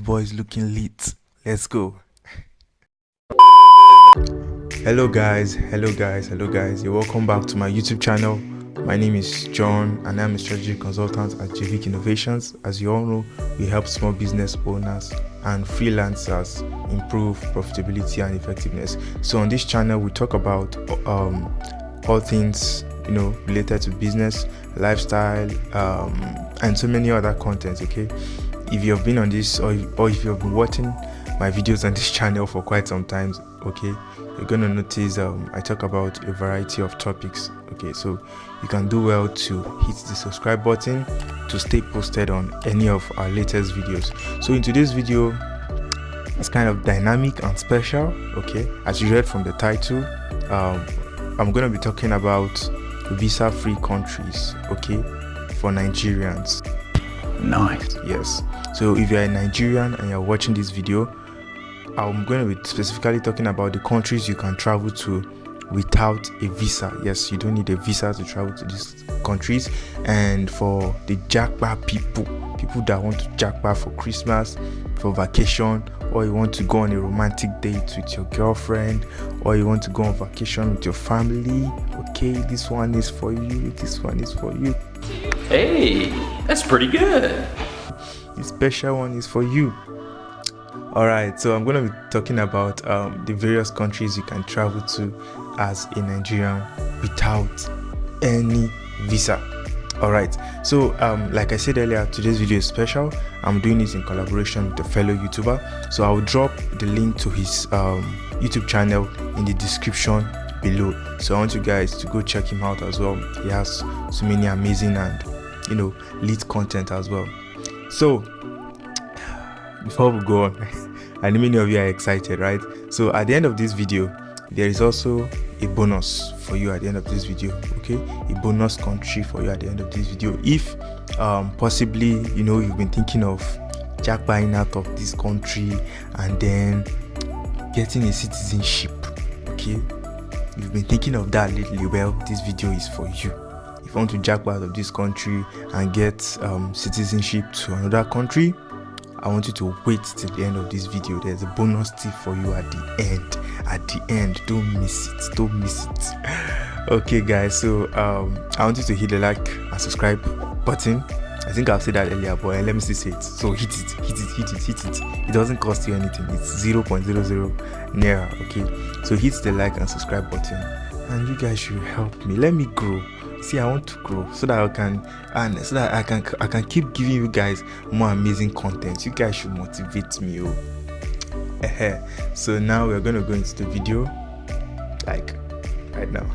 boys looking lit. Let's go. Hello guys, hello guys, hello guys. You're welcome back to my YouTube channel. My name is John and I'm a strategy consultant at JVIC Innovations. As you all know, we help small business owners and freelancers improve profitability and effectiveness. So on this channel, we talk about um, all things you know related to business, lifestyle, um, and so many other contents. Okay, if you have been on this or, or if you have been watching my videos on this channel for quite some time, okay, you're gonna notice um, I talk about a variety of topics. Okay, so you can do well to hit the subscribe button to stay posted on any of our latest videos. So in today's video, it's kind of dynamic and special. Okay, as you read from the title, um, I'm gonna be talking about visa-free countries. Okay, for Nigerians. Nice. Yes. So if you're a Nigerian and you're watching this video, I'm going to be specifically talking about the countries you can travel to without a visa. Yes, you don't need a visa to travel to these countries. And for the jackpot people, people that want to jackpot for Christmas, for vacation, or you want to go on a romantic date with your girlfriend, or you want to go on vacation with your family, okay, this one is for you, this one is for you. Hey, that's pretty good. The special one is for you. All right, so I'm going to be talking about um, the various countries you can travel to as a Nigerian without any visa. All right, so um, like I said earlier, today's video is special. I'm doing this in collaboration with a fellow YouTuber. So I'll drop the link to his um, YouTube channel in the description below. So I want you guys to go check him out as well. He has so many amazing and you know lead content as well. So before we go on, and many of you are excited, right? So at the end of this video, there is also a bonus for you at the end of this video okay? A bonus country for you at the end of this video. If um, possibly you know you've been thinking of jackpotting out of this country and then getting a citizenship okay? You've been thinking of that lately. Well this video is for you want to jackpot out of this country and get um, citizenship to another country I want you to wait till the end of this video. There's a bonus tip for you at the end. At the end, don't miss it. Don't miss it. okay, guys. So um, I want you to hit the like and subscribe button. I think I've said that earlier, but let me still say it. So hit it, hit it, hit it, hit it. It doesn't cost you anything. It's 0.00 naira. Okay. So hit the like and subscribe button, and you guys should help me. Let me grow see i want to grow so that i can and so that i can i can keep giving you guys more amazing content. You guys should motivate me oh. So now we're gonna go into the video like right now.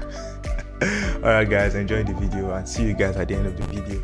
All right guys enjoy the video and see you guys at the end of the video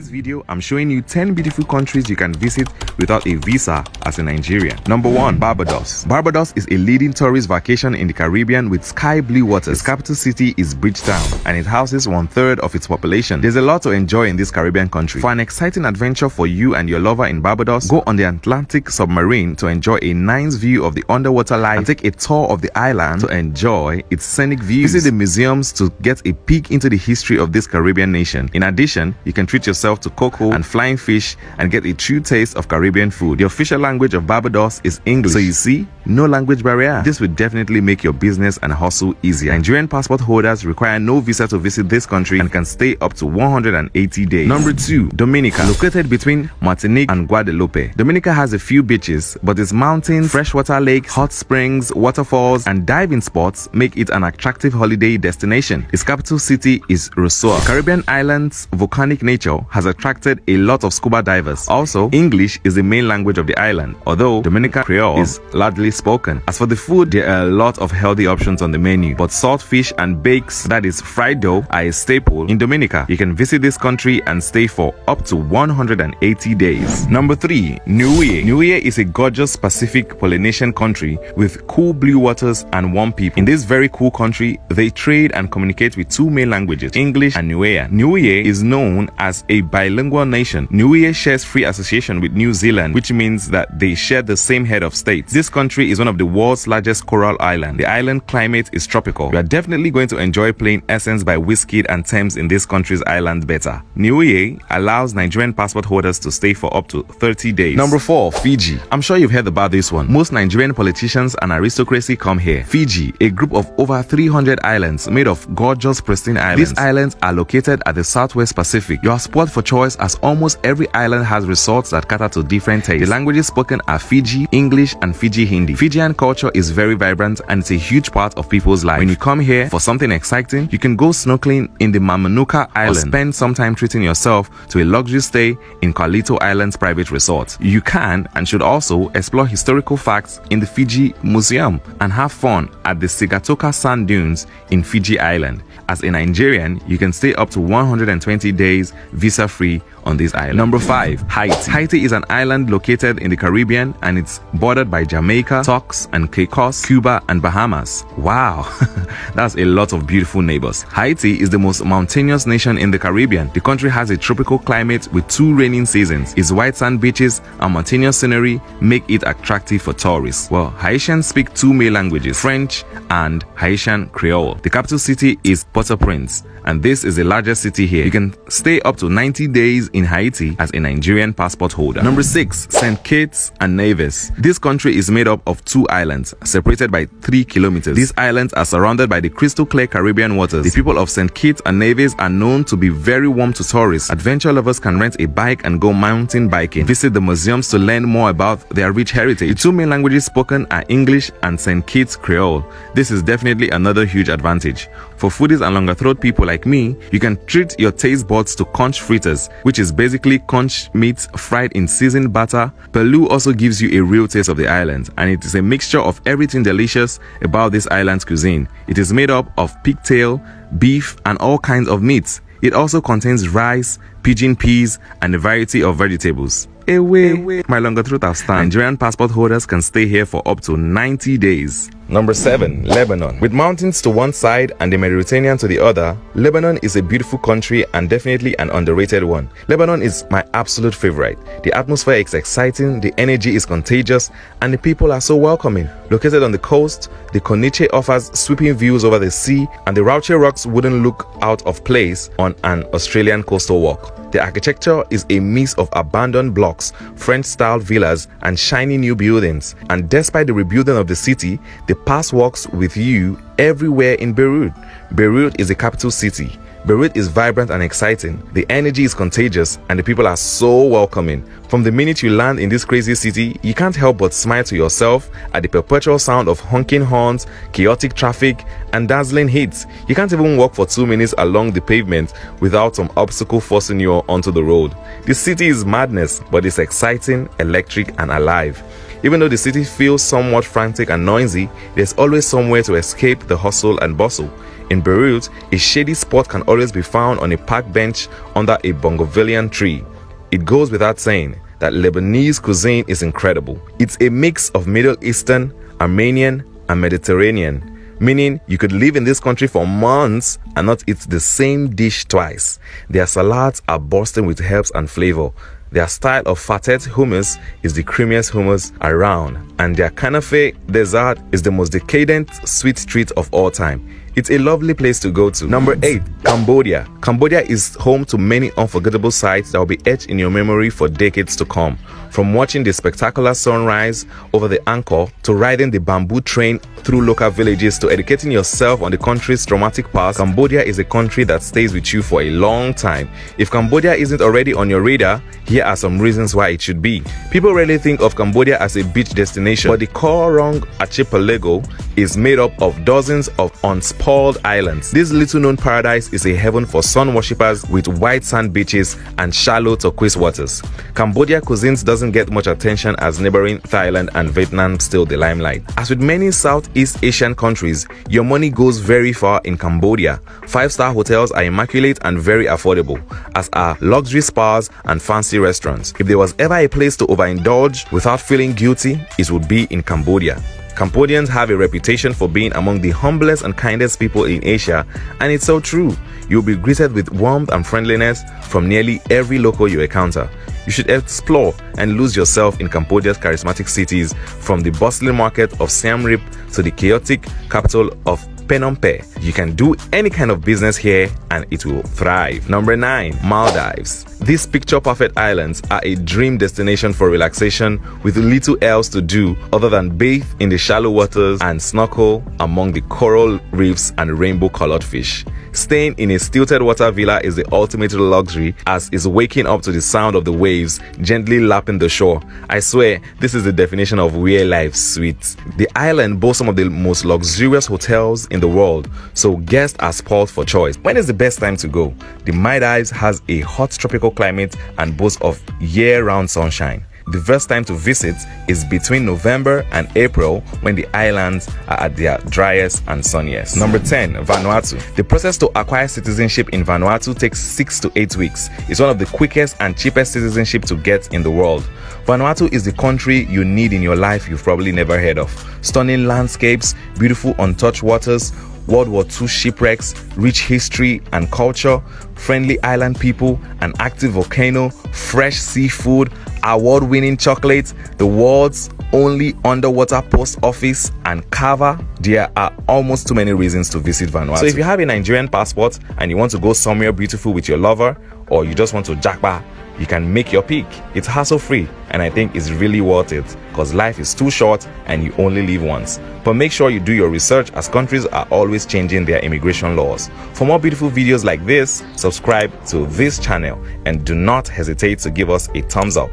this video, I'm showing you 10 beautiful countries you can visit without a visa as a Nigerian. Number 1. Barbados. Barbados is a leading tourist vacation in the Caribbean with sky blue waters. Its capital city is Bridgetown and it houses one third of its population. There's a lot to enjoy in this Caribbean country. For an exciting adventure for you and your lover in Barbados, go on the Atlantic submarine to enjoy a nice view of the underwater life and take a tour of the island to enjoy its scenic views. Visit the museums to get a peek into the history of this Caribbean nation. In addition, you can treat yourself to cocoa and flying fish and get a true taste of Caribbean food. The official language of Barbados is English. So you see, no language barrier. This will definitely make your business and hustle easier. Nigerian passport holders require no visa to visit this country and can stay up to 180 days. Number 2. Dominica. Located between Martinique and Guadeloupe. Dominica has a few beaches, but its mountains, freshwater lakes, hot springs, waterfalls, and diving spots make it an attractive holiday destination. Its capital city is Roseau. The Caribbean island's volcanic nature has attracted a lot of scuba divers. Also, English is the main language of the island, although Dominican Creole is largely spoken. As for the food, there are a lot of healthy options on the menu, but salt fish and bakes, that is fried dough, are a staple in Dominica. You can visit this country and stay for up to 180 days. Number 3. Niue. Niue is a gorgeous Pacific Polynesian country with cool blue waters and warm people. In this very cool country, they trade and communicate with two main languages, English and Niue. Niue is known as a bilingual nation. Niue shares free association with New Zealand, which means that they share the same head of state. This country is one of the world's largest coral island. The island climate is tropical. You are definitely going to enjoy playing Essence by Wizkid and Tems in this country's island better. Niue allows Nigerian passport holders to stay for up to 30 days. Number 4. Fiji. I'm sure you've heard about this one. Most Nigerian politicians and aristocracy come here. Fiji, a group of over 300 islands made of gorgeous pristine islands. These islands are located at the southwest Pacific. You are spot for choice as almost every island has resorts that cater to different tastes. The languages spoken are Fiji, English, and Fiji Hindi. Fijian culture is very vibrant and it's a huge part of people's life. When you come here for something exciting, you can go snorkeling in the Mamanuca Island or spend some time treating yourself to a luxury stay in Carlito Island's private resort. You can and should also explore historical facts in the Fiji Museum and have fun at the Sigatoka Sand Dunes in Fiji Island. As a Nigerian, you can stay up to 120 days visa free on this island. Number 5. Haiti. Haiti is an island located in the Caribbean and it's bordered by Jamaica, Turks and Caicos, Cuba and Bahamas. Wow, that's a lot of beautiful neighbors. Haiti is the most mountainous nation in the Caribbean. The country has a tropical climate with two raining seasons. Its white sand beaches and mountainous scenery make it attractive for tourists. Well, Haitians speak two main languages, French and Haitian Creole. The capital city is Port-au-Prince and this is the largest city here. You can stay up to 90 days in Haiti as a Nigerian passport holder. Number 6. St. Kitts and Nevis. This country is made up of two islands, separated by 3 kilometers. These islands are surrounded by the crystal clear Caribbean waters. The people of St. Kitts and Nevis are known to be very warm to tourists. Adventure lovers can rent a bike and go mountain biking. Visit the museums to learn more about their rich heritage. The two main languages spoken are English and St. Kitts Creole. This is definitely another huge advantage. For foodies and longer throat people like me, you can treat your taste buds to conch fritters, which is basically conch meat fried in seasoned butter. Pelau also gives you a real taste of the island, and it is a mixture of everything delicious about this island's cuisine. It is made up of pigtail, beef, and all kinds of meats. It also contains rice, pigeon peas, and a variety of vegetables. Away, my longer truth have stand. Nigerian passport holders can stay here for up to 90 days. Number 7. Lebanon. With mountains to one side and the Mediterranean to the other, Lebanon is a beautiful country and definitely an underrated one. Lebanon is my absolute favorite. The atmosphere is exciting, the energy is contagious, and the people are so welcoming. Located on the coast, the Corniche offers sweeping views over the sea, and the Raouche Rocks wouldn't look out of place on an Australian coastal walk. The architecture is a mix of abandoned blocks, French-style villas, and shiny new buildings. And despite the rebuilding of the city, the past walks with you everywhere in Beirut. Beirut is the capital city. Beirut is vibrant and exciting. The energy is contagious and the people are so welcoming. From the minute you land in this crazy city, you can't help but smile to yourself at the perpetual sound of honking horns, chaotic traffic, and dazzling heat. You can't even walk for two minutes along the pavement without some obstacle forcing you onto the road. The city is madness, but it's exciting, electric, and alive. Even though the city feels somewhat frantic and noisy, there's always somewhere to escape the hustle and bustle. In Beirut, a shady spot can always be found on a park bench under a bougainvillean tree. It goes without saying that Lebanese cuisine is incredible. It's a mix of Middle Eastern, Armenian, and Mediterranean, meaning you could live in this country for months and not eat the same dish twice. Their salads are bursting with herbs and flavor. Their style of fatet hummus is the creamiest hummus around, and their kanafe dessert is the most decadent sweet treat of all time. It's a lovely place to go to. Number mm. 8. Cambodia. Cambodia is home to many unforgettable sights that will be etched in your memory for decades to come. From watching the spectacular sunrise over the Angkor to riding the bamboo train through local villages to educating yourself on the country's traumatic past, Cambodia is a country that stays with you for a long time. If Cambodia isn't already on your radar, here are some reasons why it should be. People rarely think of Cambodia as a beach destination, but the Koh Rong Archipelago is made up of dozens of unspoiled islands. This little known paradise is a heaven for sun worshippers with white sand beaches and shallow turquoise waters. Cambodia cuisines doesn't get much attention as neighboring Thailand and Vietnam steal the limelight. As with many Southeast Asian countries, your money goes very far in Cambodia. Five-star hotels are immaculate and very affordable, as are luxury spas and fancy restaurants. If there was ever a place to overindulge without feeling guilty, it would be in Cambodia. Cambodians have a reputation for being among the humblest and kindest people in Asia, and it's so true. You'll be greeted with warmth and friendliness from nearly every local you encounter. You should explore and lose yourself in Cambodia's charismatic cities from the bustling market of Siem Reap to the chaotic capital of Phnom. You can do any kind of business here and it will thrive. Number 9. Maldives. These picture perfect islands are a dream destination for relaxation with little else to do other than bathe in the shallow waters and snorkel among the coral reefs and rainbow colored fish. Staying in a stilted water villa is the ultimate luxury as is waking up to the sound of the waves gently lapping the shore. I swear, this is the definition of real life sweet. The island boasts some of the most luxurious hotels in the world, so guests are spoiled for choice. When is the best time to go? The Maldives has a hot tropical climate and boasts of year-round sunshine. The best time to visit is between November and April when the islands are at their driest and sunniest. Number 10. Vanuatu. The process to acquire citizenship in Vanuatu takes 6 to 8 weeks. It's one of the quickest and cheapest citizenship to get in the world. Vanuatu is the country you need in your life you've probably never heard of. Stunning landscapes, beautiful untouched waters, World War II shipwrecks, rich history and culture, friendly island people, an active volcano, fresh seafood, award winning chocolate, the world's only underwater post office, and Kava. There are almost too many reasons to visit Vanuatu. So, if you have a Nigerian passport and you want to go somewhere beautiful with your lover, or you just want to jackpot you can make your pick. It's hassle free and I think it's really worth it because life is too short and you only live once. But make sure you do your research as countries are always changing their immigration laws. For more beautiful videos like this, subscribe to this channel and do not hesitate to give us a thumbs up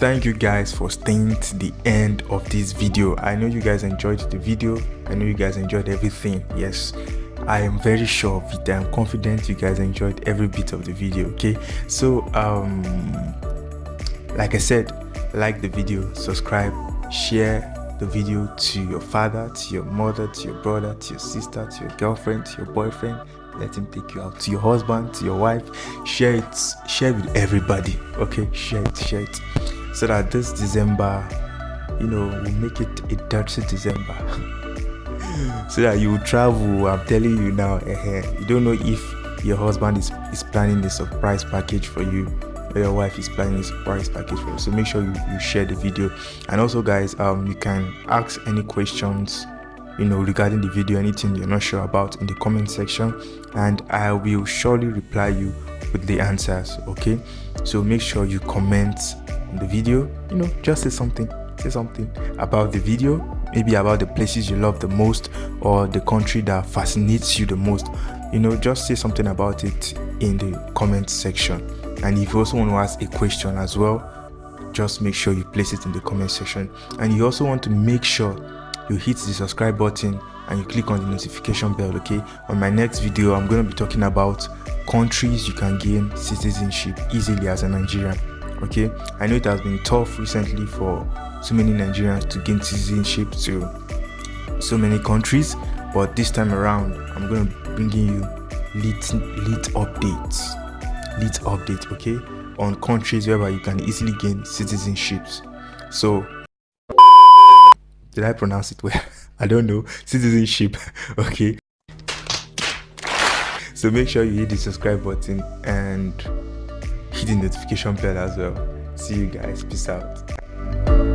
thank you guys for staying to the end of this video i know you guys enjoyed the video i know you guys enjoyed everything yes i am very sure of it. I'm confident you guys enjoyed every bit of the video okay? So um like i said like the video subscribe share the video to your father to your mother to your brother to your sister to your girlfriend to your boyfriend. Let him take you out. To your husband to your wife. Share it. Share with everybody okay? Share it share it. So that this december you know we make it a dirty december so that you travel i'm telling you now uh, you don't know if your husband is, is planning a surprise package for you or your wife is planning a surprise package for you. So make sure you, you share the video. And also guys um you can ask any questions you know regarding the video anything you're not sure about in the comment section. And i will surely reply you with the answers okay? So make sure you comment on the video. You know just say something say something about the video maybe about the places you love the most or the country that fascinates you the most you know just say something about it in the comment section. And if you also want to ask a question as well just make sure you place it in the comment section. And you also want to make sure you hit the subscribe button and you click on the notification bell okay? On my next video i'm going to be talking about countries you can gain citizenship easily as a nigerian okay? I know it has been tough recently for so many nigerians to gain citizenship to so many countries but this time around i'm going to be bringing you lit lit updates lit update okay on countries whereby you can easily gain citizenships. So did i pronounce it well? I don't know. Citizenship okay. So make sure you hit the subscribe button and hit the notification bell as well. See you guys. Peace out